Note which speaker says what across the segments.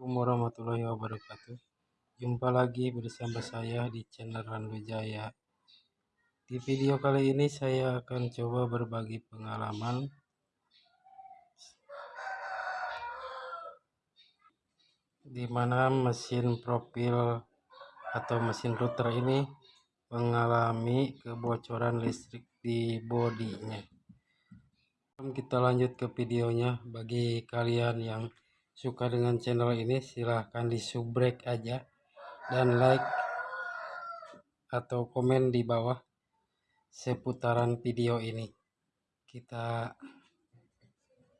Speaker 1: Assalamualaikum warahmatullahi wabarakatuh. Jumpa lagi bersama saya di channel Randu Jaya. Di video kali ini saya akan coba berbagi pengalaman. Di mana mesin profil atau mesin router ini mengalami kebocoran listrik di bodinya. Kita lanjut ke videonya bagi kalian yang suka dengan channel ini silahkan di subrek aja. Dan like atau komen di bawah seputaran video ini. Kita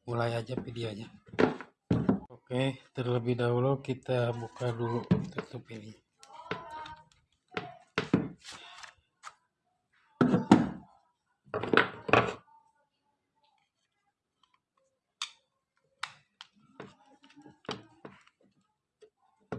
Speaker 1: mulai aja videonya. Oke terlebih dahulu kita buka dulu tutup ini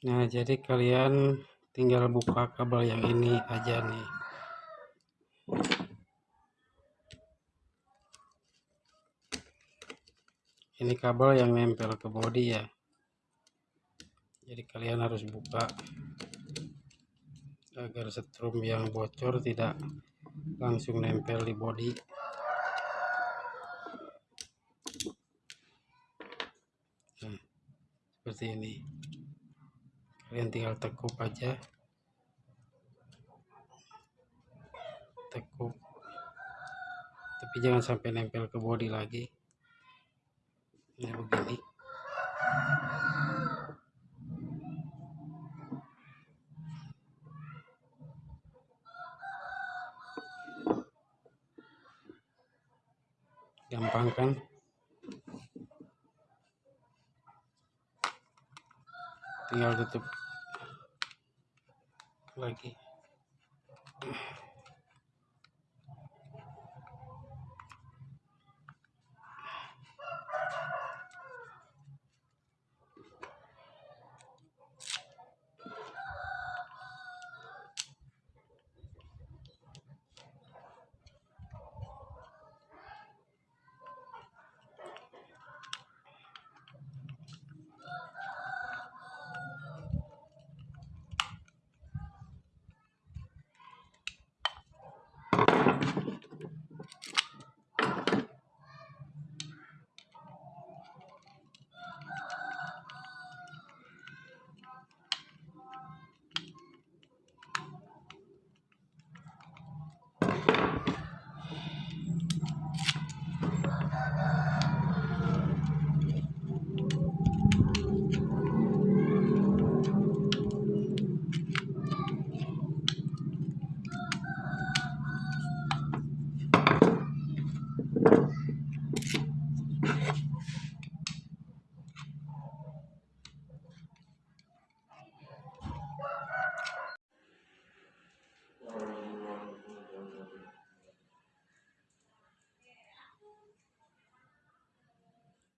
Speaker 1: Nah, jadi kalian tinggal buka kabel yang ini aja nih. Ini kabel yang nempel ke body ya. Jadi kalian harus buka agar setrum yang bocor tidak langsung nempel di body. Nah, seperti ini kalian tinggal tekuk aja. Tekuk. Tapi jangan sampai nempel ke body lagi. Ini begini. Gampang kan? Tinggal tutup lagi